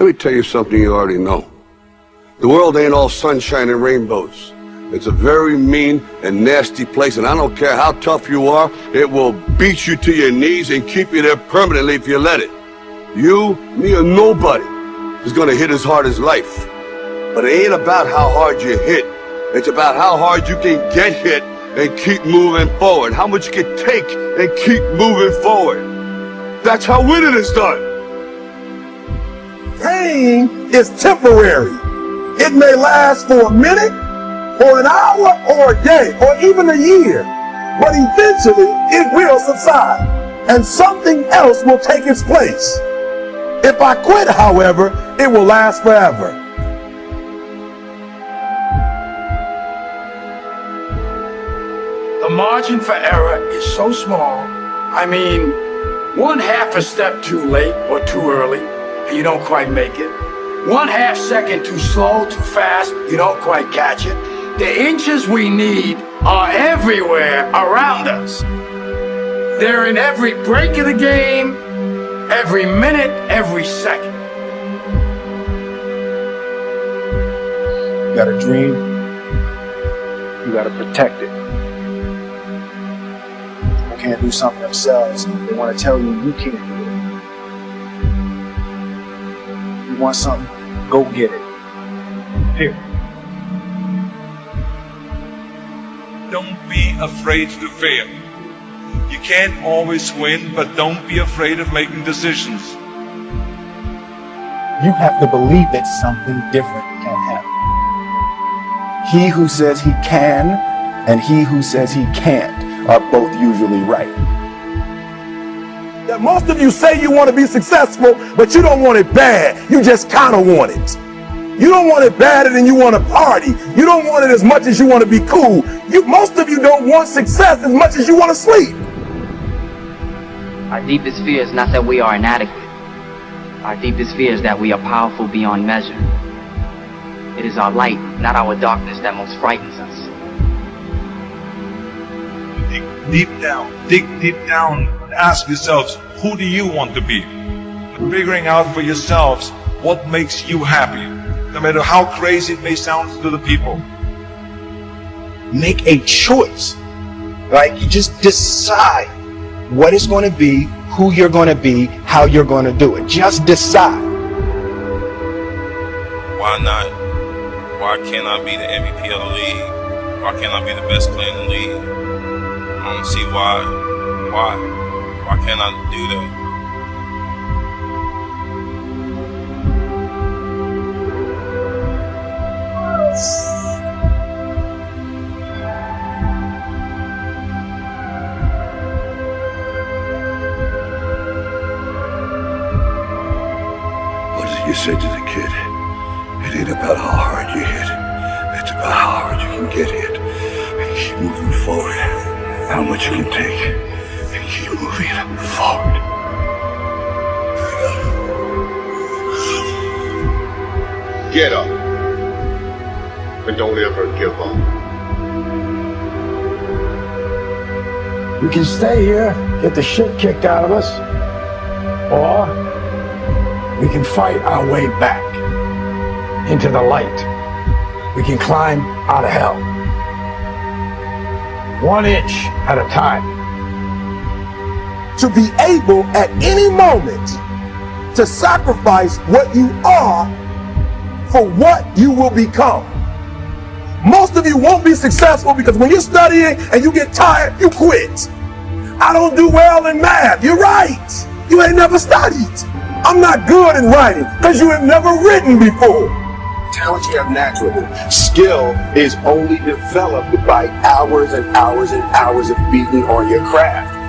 Let me tell you something you already know. The world ain't all sunshine and rainbows. It's a very mean and nasty place, and I don't care how tough you are, it will beat you to your knees and keep you there permanently if you let it. You, me, or nobody is gonna hit as hard as life. But it ain't about how hard you hit. It's about how hard you can get hit and keep moving forward. How much you can take and keep moving forward. That's how winning is done. Pain is temporary. It may last for a minute, or an hour, or a day, or even a year. But eventually, it will subside, and something else will take its place. If I quit, however, it will last forever. The margin for error is so small. I mean, one half a step too late or too early, and you don't quite make it. One half second too slow, too fast, you don't quite catch it. The inches we need are everywhere around us. They're in every break of the game, every minute, every second. You got a dream, you got to protect it. People can't do something themselves. They want to tell you you can't do it. Want something, go get it. Period. Don't be afraid to fail. You can't always win, but don't be afraid of making decisions. You have to believe that something different can happen. He who says he can and he who says he can't are both usually right. That most of you say you want to be successful, but you don't want it bad. You just kind of want it. You don't want it badder than you want to party. You don't want it as much as you want to be cool. You, most of you don't want success as much as you want to sleep. Our deepest fear is not that we are inadequate. Our deepest fear is that we are powerful beyond measure. It is our light, not our darkness, that most frightens us. Dig deep down, dig deep down, and ask yourselves, who do you want to be? Figuring out for yourselves what makes you happy, no matter how crazy it may sound to the people. Make a choice. Like you just decide what it's going to be, who you're going to be, how you're going to do it. Just decide. Why not? Why can't I be the MVP of the league? Why can't I be the best player in the league? I don't see why. Why? Why can't I do that? You said to the kid? It ain't about how hard you hit. It's about how hard you can get hit. And keep moving forward. How much you can take. Forward. Get up. And don't ever give up. We can stay here, get the shit kicked out of us, or we can fight our way back into the light. We can climb out of hell. One inch at a time. To be able at any moment to sacrifice what you are for what you will become. Most of you won't be successful because when you're studying and you get tired, you quit. I don't do well in math. You're right. You ain't never studied. I'm not good in writing because you have never written before. Talent you have naturally. Skill is only developed by hours and hours and hours of beating on your craft.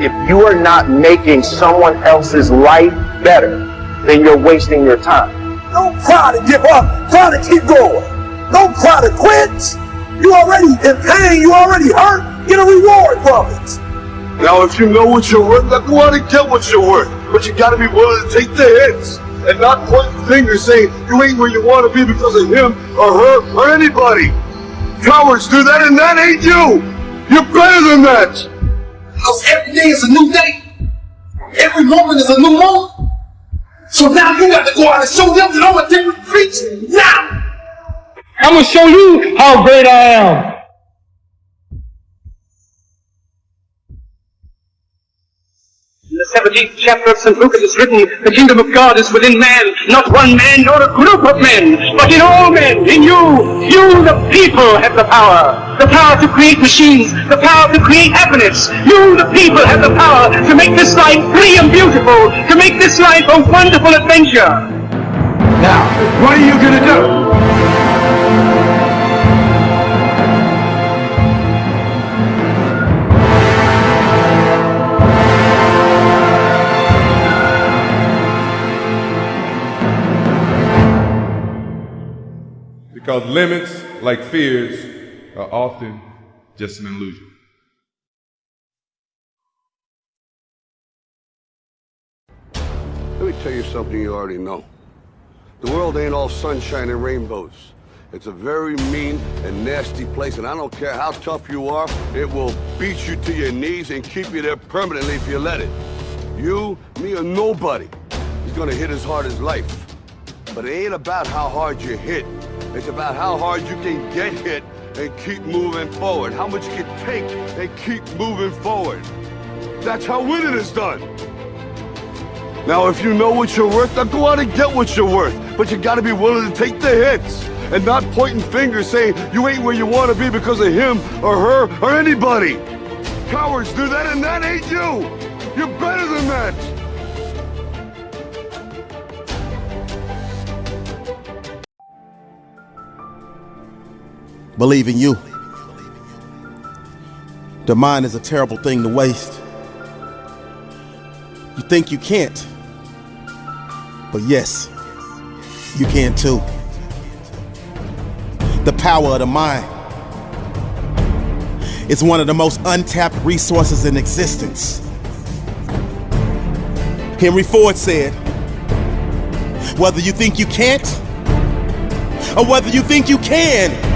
If you are not making someone else's life better, then you're wasting your time. Don't try to give up. Try to keep going. Don't try to quit. You already in pain. You already hurt. Get a reward from it. Now, if you know what you're worth, then go out and get what you're worth. But you gotta be willing to take the hits and not point fingers saying you ain't where you want to be because of him or her or anybody. Cowards do that, and that ain't you. You're better than that. Because every day is a new day. Every moment is a new moment. So now you got to go out and show them that I'm a different creature. Now! I'm gonna show you how great I am. In the 17th chapter of St. Luke it is written, The kingdom of God is within man, not one man nor a group of men, but in all men, in you. You, the people, have the power. The power to create machines, the power to create happiness. You, the people, have the power to make this life free and beautiful, to make this life a wonderful adventure. Now, what are you gonna do? Limits, like fears, are often just an illusion. Let me tell you something you already know. The world ain't all sunshine and rainbows. It's a very mean and nasty place, and I don't care how tough you are, it will beat you to your knees and keep you there permanently if you let it. You, me, or nobody is gonna hit as hard as life. But it ain't about how hard you hit. It's about how hard you can get hit and keep moving forward. How much you can take and keep moving forward. That's how winning is done. Now, if you know what you're worth, then go out and get what you're worth. But you gotta be willing to take the hits and not pointing fingers saying you ain't where you wanna be because of him or her or anybody. Cowards do that and that ain't you. You're better than that. Believe in you. The mind is a terrible thing to waste. You think you can't, but yes, you can too. The power of the mind is one of the most untapped resources in existence. Henry Ford said, whether you think you can't or whether you think you can,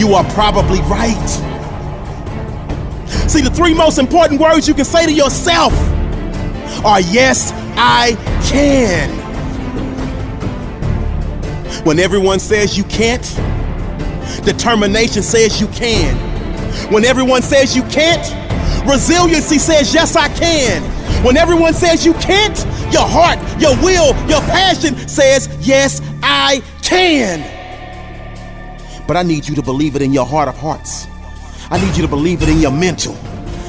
you are probably right. See, the three most important words you can say to yourself are yes, I can. When everyone says you can't, determination says you can. When everyone says you can't, resiliency says yes, I can. When everyone says you can't, your heart, your will, your passion says yes, I can. But I need you to believe it in your heart of hearts. I need you to believe it in your mental.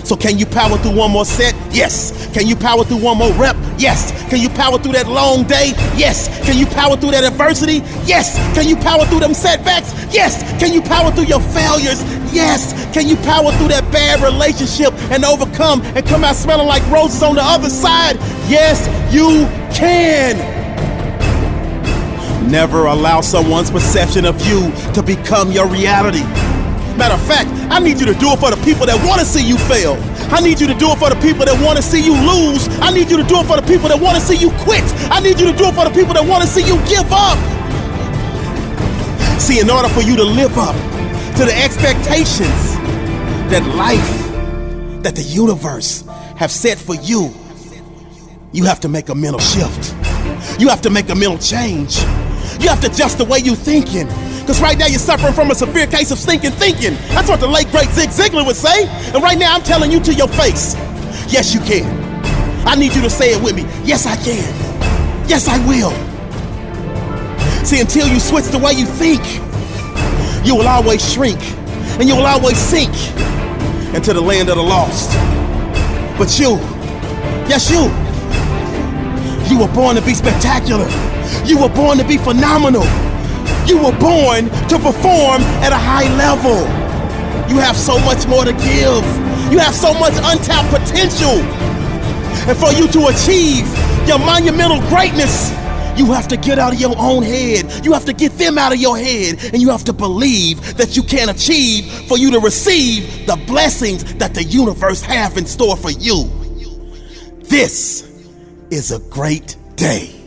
So can you power through one more set? Yes. Can you power through one more rep? Yes. Can you power through that long day? Yes. Can you power through that adversity? Yes. Can you power through them setbacks? Yes. Can you power through your failures? Yes. Can you power through that bad relationship and overcome and come out smelling like roses on the other side? Yes, you can. Never allow someone's perception of you to become your reality. Matter of fact, I need you to do it for the people that want to see you fail. I need you to do it for the people that want to see you lose. I need you to do it for the people that want to see you quit. I need you to do it for the people that want to see you give up. See, in order for you to live up to the expectations that life, that the universe have set for you, you have to make a mental shift. You have to make a mental change. You have to adjust the way you're thinking. Because right now you're suffering from a severe case of stinking thinking. That's what the late great Zig Ziglar would say. And right now I'm telling you to your face, yes, you can. I need you to say it with me. Yes, I can. Yes, I will. See, until you switch the way you think, you will always shrink and you will always sink into the land of the lost. But you, yes, you, you were born to be spectacular. You were born to be phenomenal. You were born to perform at a high level. You have so much more to give. You have so much untapped potential. And for you to achieve your monumental greatness, you have to get out of your own head. You have to get them out of your head. And you have to believe that you can achieve for you to receive the blessings that the universe have in store for you. This is a great day.